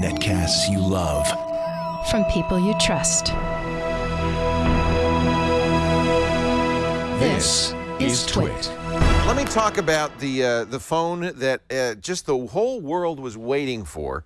Netcasts you love. From people you trust. This is Twit. Let me talk about the uh, the phone that uh, just the whole world was waiting for.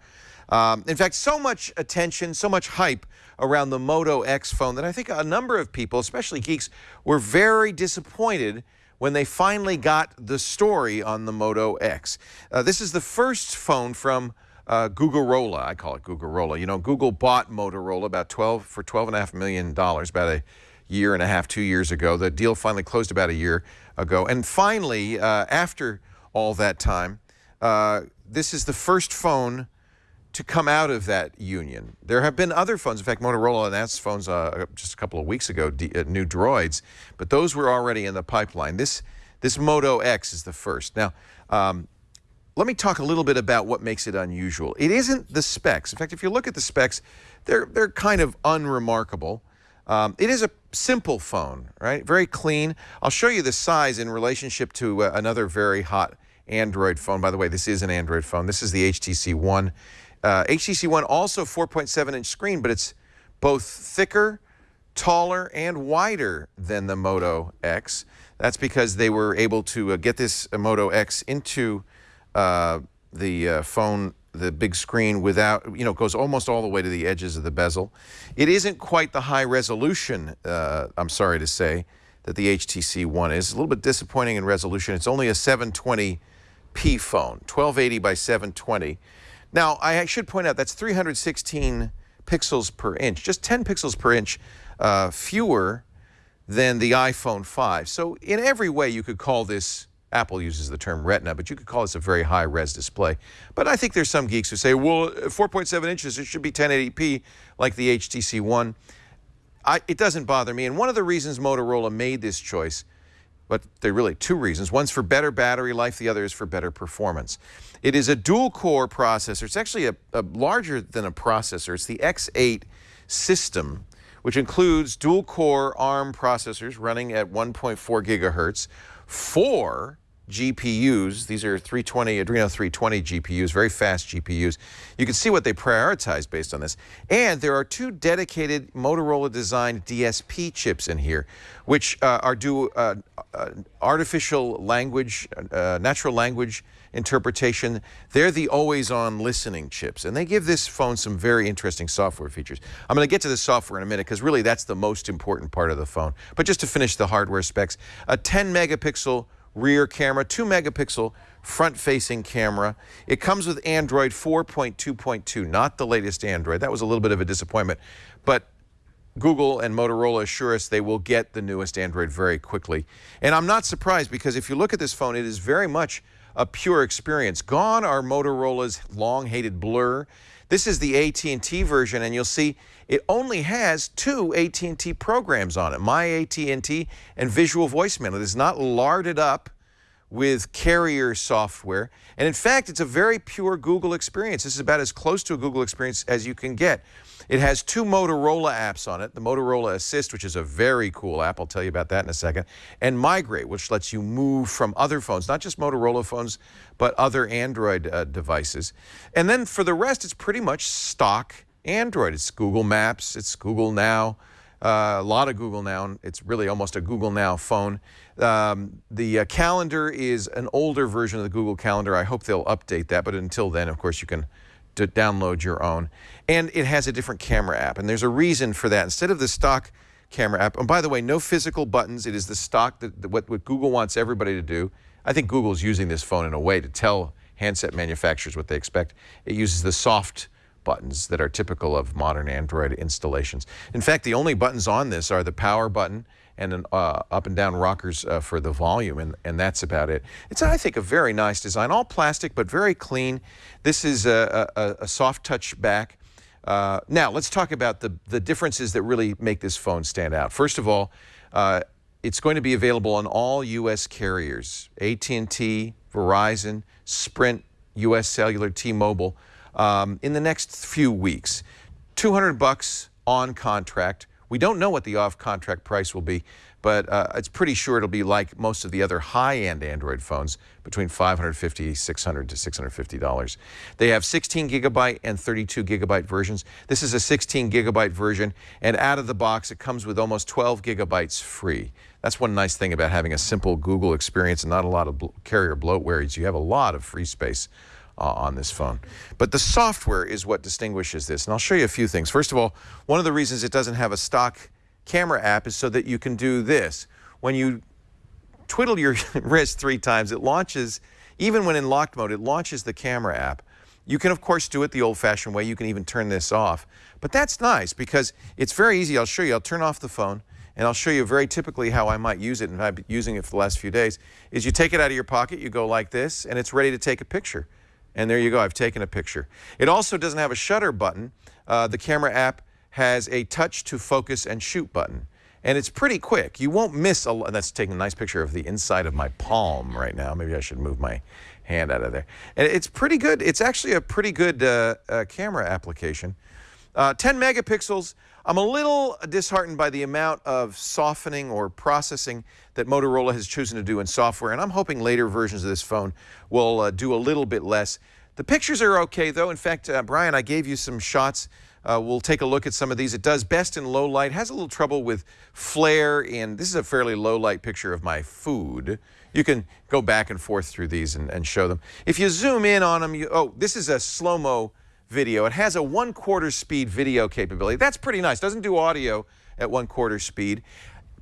Um, in fact, so much attention, so much hype around the Moto X phone that I think a number of people, especially geeks, were very disappointed when they finally got the story on the Moto X. Uh, this is the first phone from uh, Googlerola. I call it Googlerola. You know, Google bought Motorola about 12 for 12 and a half million dollars about a year and a half, two years ago. The deal finally closed about a year ago, and finally, uh, after all that time, uh, this is the first phone to come out of that union. There have been other phones. In fact, Motorola announced phones uh, just a couple of weeks ago, uh, new Droids, but those were already in the pipeline. This this Moto X is the first. Now, um, let me talk a little bit about what makes it unusual. It isn't the specs. In fact, if you look at the specs, they're they're kind of unremarkable. Um, it is a simple phone, right? Very clean. I'll show you the size in relationship to uh, another very hot Android phone. By the way, this is an Android phone. This is the HTC One. Uh, HTC One also 4.7 inch screen, but it's both thicker, taller, and wider than the Moto X. That's because they were able to uh, get this uh, Moto X into uh, the uh, phone, the big screen without, you know, goes almost all the way to the edges of the bezel. It isn't quite the high resolution, uh, I'm sorry to say, that the HTC One is. a little bit disappointing in resolution. It's only a 720p phone, 1280 by 720. Now, I should point out that's 316 pixels per inch, just 10 pixels per inch uh, fewer than the iPhone 5. So in every way, you could call this, Apple uses the term retina, but you could call this a very high-res display. But I think there's some geeks who say, well, 4.7 inches, it should be 1080p like the HTC One. I, it doesn't bother me. And one of the reasons Motorola made this choice but there are really two reasons. One's for better battery life, the other is for better performance. It is a dual core processor. It's actually a, a larger than a processor. It's the X8 system, which includes dual core ARM processors running at 1.4 gigahertz, four GPUs. These are 320 Adreno 320 GPUs, very fast GPUs. You can see what they prioritize based on this. And there are two dedicated Motorola designed DSP chips in here, which uh, are do uh, uh, artificial language, uh, natural language interpretation. They're the always on listening chips, and they give this phone some very interesting software features. I'm going to get to the software in a minute because really that's the most important part of the phone. But just to finish the hardware specs, a 10 megapixel rear camera, 2 megapixel front-facing camera. It comes with Android 4.2.2, not the latest Android. That was a little bit of a disappointment. But Google and Motorola assure us they will get the newest Android very quickly. And I'm not surprised because if you look at this phone, it is very much a pure experience. Gone are Motorola's long-hated blur. This is the AT&T version, and you'll see it only has two AT&T programs on it, My AT&T and Visual Voicemail. It is not larded up with carrier software. And in fact, it's a very pure Google experience. This is about as close to a Google experience as you can get. It has two Motorola apps on it, the Motorola Assist, which is a very cool app. I'll tell you about that in a second, and Migrate, which lets you move from other phones, not just Motorola phones, but other Android uh, devices. And then for the rest, it's pretty much stock Android. It's Google Maps, it's Google Now, uh, a lot of Google Now. It's really almost a Google Now phone. Um, the uh, calendar is an older version of the Google Calendar. I hope they'll update that, but until then, of course, you can download your own. And it has a different camera app, and there's a reason for that. Instead of the stock camera app, and by the way, no physical buttons. It is the stock that, that what, what Google wants everybody to do. I think Google's using this phone in a way to tell handset manufacturers what they expect. It uses the soft buttons that are typical of modern Android installations. In fact, the only buttons on this are the power button and an uh, up and down rockers uh, for the volume, and, and that's about it. It's, I think, a very nice design, all plastic, but very clean. This is a, a, a soft touch back. Uh, now, let's talk about the, the differences that really make this phone stand out. First of all, uh, it's going to be available on all U.S. carriers, AT&T, Verizon, Sprint, U.S. Cellular, T-Mobile, um, in the next few weeks. 200 bucks on contract we don't know what the off-contract price will be, but uh, it's pretty sure it'll be like most of the other high-end Android phones, between $550, 600 to $650. They have 16 gigabyte and 32 gigabyte versions. This is a 16 gigabyte version, and out of the box, it comes with almost 12 gigabytes free. That's one nice thing about having a simple Google experience and not a lot of carrier bloatware is you have a lot of free space uh, on this phone. But the software is what distinguishes this, and I'll show you a few things. First of all, one of the reasons it doesn't have a stock camera app is so that you can do this. When you twiddle your wrist three times, it launches, even when in locked mode, it launches the camera app. You can, of course, do it the old-fashioned way. You can even turn this off. But that's nice because it's very easy. I'll show you. I'll turn off the phone, and I'll show you very typically how I might use it, and I've been using it for the last few days, is you take it out of your pocket, you go like this, and it's ready to take a picture. And there you go. I've taken a picture. It also doesn't have a shutter button. Uh, the camera app has a touch to focus and shoot button. And it's pretty quick. You won't miss a That's taking a nice picture of the inside of my palm right now. Maybe I should move my hand out of there. And it's pretty good. It's actually a pretty good uh, uh, camera application. Uh, 10 megapixels. I'm a little disheartened by the amount of softening or processing that Motorola has chosen to do in software, and I'm hoping later versions of this phone will uh, do a little bit less. The pictures are okay, though. In fact, uh, Brian, I gave you some shots uh, we'll take a look at some of these. It does best in low light, has a little trouble with flare, and this is a fairly low light picture of my food. You can go back and forth through these and, and show them. If you zoom in on them, you, oh, this is a slow-mo video. It has a one-quarter speed video capability. That's pretty nice. Doesn't do audio at one-quarter speed.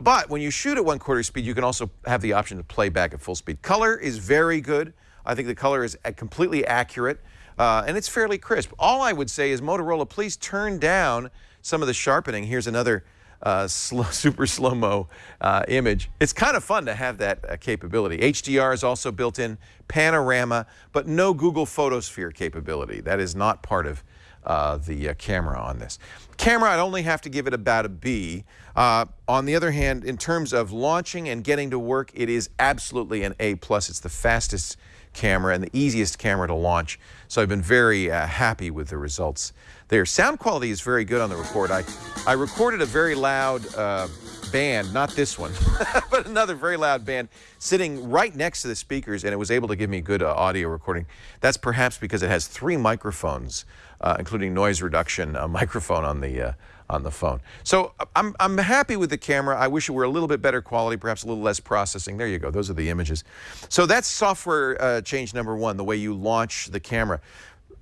But when you shoot at one-quarter speed, you can also have the option to play back at full speed. Color is very good. I think the color is completely accurate uh, and it's fairly crisp. All I would say is Motorola, please turn down some of the sharpening. Here's another uh, slow, super slow-mo uh, image. It's kind of fun to have that uh, capability. HDR is also built in, panorama, but no Google Photosphere capability. That is not part of uh, the uh, camera on this. Camera, I'd only have to give it about a B. Uh, on the other hand, in terms of launching and getting to work, it is absolutely an A+. plus. It's the fastest camera and the easiest camera to launch. So I've been very uh, happy with the results there. Sound quality is very good on the record. I, I recorded a very loud uh, band, not this one, but another very loud band sitting right next to the speakers, and it was able to give me good uh, audio recording. That's perhaps because it has three microphones, uh, including noise reduction microphone on the uh, on the phone. So I'm, I'm happy with the camera. I wish it were a little bit better quality, perhaps a little less processing. There you go. Those are the images. So that's software uh, change number one, the way you launch the camera.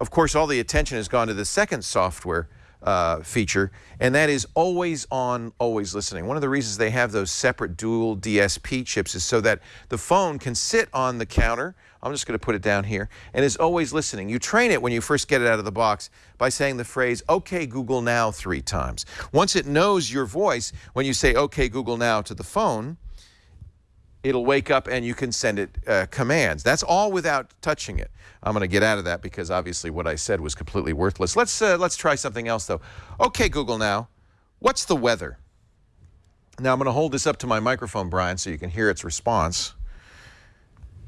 Of course, all the attention has gone to the second software uh, feature, and that is always on, always listening. One of the reasons they have those separate dual DSP chips is so that the phone can sit on the counter. I'm just going to put it down here, and is always listening. You train it when you first get it out of the box by saying the phrase, OK, Google Now, three times. Once it knows your voice, when you say, OK, Google Now to the phone, it'll wake up and you can send it uh, commands. That's all without touching it. I'm going to get out of that because obviously what I said was completely worthless. Let's, uh, let's try something else though. Okay, Google now, what's the weather? Now I'm going to hold this up to my microphone, Brian, so you can hear its response.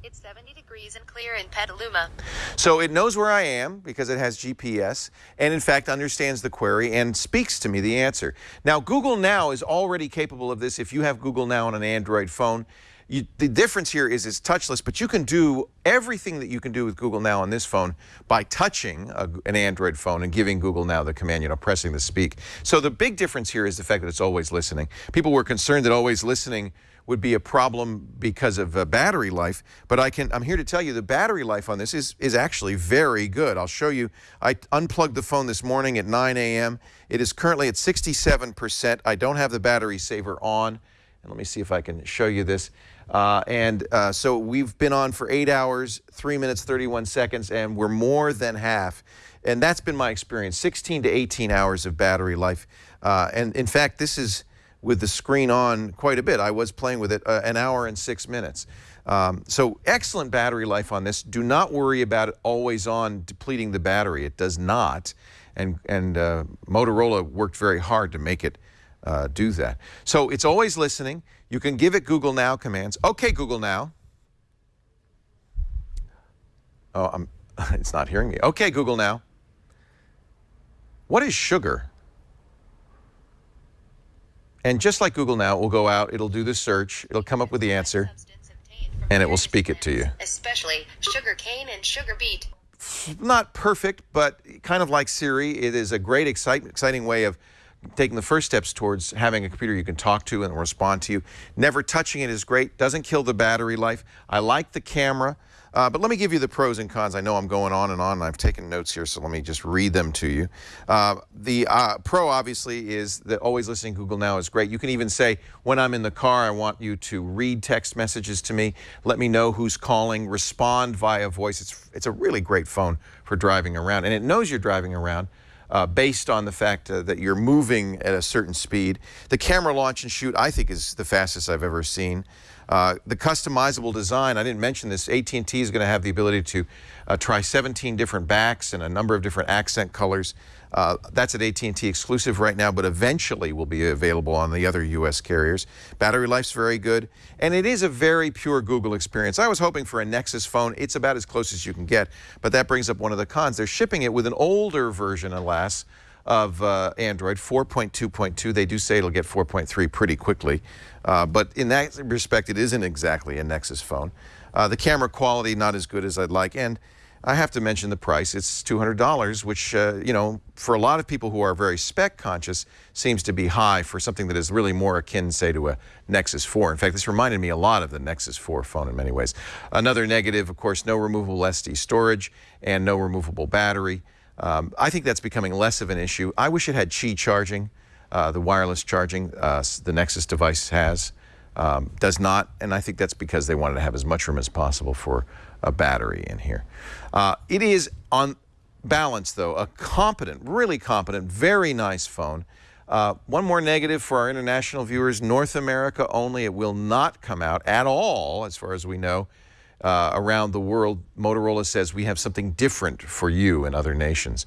It's 70 degrees and clear in Petaluma. So it knows where I am because it has GPS and in fact understands the query and speaks to me the answer. Now Google Now is already capable of this if you have Google Now on an Android phone. You, the difference here is it's touchless, but you can do everything that you can do with Google Now on this phone by touching a, an Android phone and giving Google Now the command, you know, pressing the speak. So the big difference here is the fact that it's always listening. People were concerned that always listening would be a problem because of uh, battery life, but I can, I'm here to tell you the battery life on this is, is actually very good. I'll show you. I unplugged the phone this morning at 9 a.m. It is currently at 67%. I don't have the battery saver on. And let me see if I can show you this. Uh, and uh, so we've been on for eight hours, three minutes, 31 seconds, and we're more than half. And that's been my experience, 16 to 18 hours of battery life. Uh, and in fact, this is with the screen on quite a bit. I was playing with it uh, an hour and six minutes. Um, so excellent battery life on this. Do not worry about it always on depleting the battery. It does not. And, and uh, Motorola worked very hard to make it uh, do that. So it's always listening. You can give it Google Now commands. Okay, Google Now. Oh, I'm, it's not hearing me. Okay, Google Now. What is sugar? And just like Google now, it will go out, it'll do the search, it'll come up with the answer, Substance obtained from and it will speak it to you. Especially sugar cane and sugar beet. not perfect, but kind of like Siri, it is a great, exciting way of taking the first steps towards having a computer you can talk to and respond to you. Never touching it is great, doesn't kill the battery life. I like the camera, uh, but let me give you the pros and cons. I know I'm going on and on, and I've taken notes here, so let me just read them to you. Uh, the uh, pro, obviously, is that always listening Google Now is great. You can even say, when I'm in the car, I want you to read text messages to me, let me know who's calling, respond via voice. It's, it's a really great phone for driving around, and it knows you're driving around uh, based on the fact uh, that you're moving at a certain speed. The camera launch and shoot, I think, is the fastest I've ever seen. Uh, the customizable design, I didn't mention this, AT&T is going to have the ability to uh, try 17 different backs and a number of different accent colors. Uh, that's at AT&T exclusive right now, but eventually will be available on the other U.S. carriers. Battery life's very good, and it is a very pure Google experience. I was hoping for a Nexus phone. It's about as close as you can get, but that brings up one of the cons. They're shipping it with an older version, alas, of uh, Android, 4.2.2. They do say it'll get 4.3 pretty quickly, uh, but in that respect, it isn't exactly a Nexus phone. Uh, the camera quality not as good as I'd like, and I have to mention the price. It's $200, which, uh, you know, for a lot of people who are very spec conscious, seems to be high for something that is really more akin, say, to a Nexus 4. In fact, this reminded me a lot of the Nexus 4 phone in many ways. Another negative, of course, no removable SD storage and no removable battery. Um, I think that's becoming less of an issue. I wish it had Qi charging, uh, the wireless charging uh, the Nexus device has. Um, does not, and I think that's because they wanted to have as much room as possible for a battery in here. Uh, it is on balance, though, a competent, really competent, very nice phone. Uh, one more negative for our international viewers North America only. It will not come out at all, as far as we know, uh, around the world. Motorola says we have something different for you in other nations.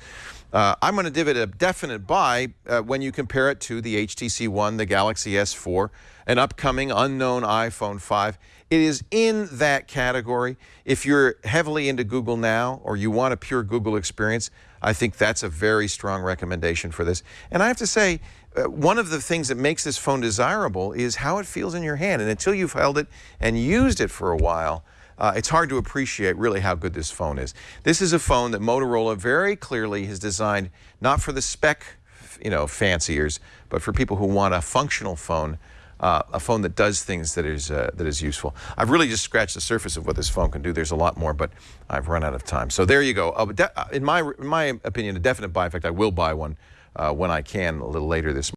Uh, I'm going to give it a definite buy uh, when you compare it to the HTC One, the Galaxy S4, an upcoming unknown iPhone 5. It is in that category. If you're heavily into Google now or you want a pure Google experience, I think that's a very strong recommendation for this. And I have to say, uh, one of the things that makes this phone desirable is how it feels in your hand. And until you've held it and used it for a while, uh, it's hard to appreciate really how good this phone is. This is a phone that Motorola very clearly has designed not for the spec, you know, fanciers, but for people who want a functional phone, uh, a phone that does things that is uh, that is useful. I've really just scratched the surface of what this phone can do. There's a lot more, but I've run out of time. So there you go. Uh, in my in my opinion, a definite buy. In fact, I will buy one uh, when I can a little later this.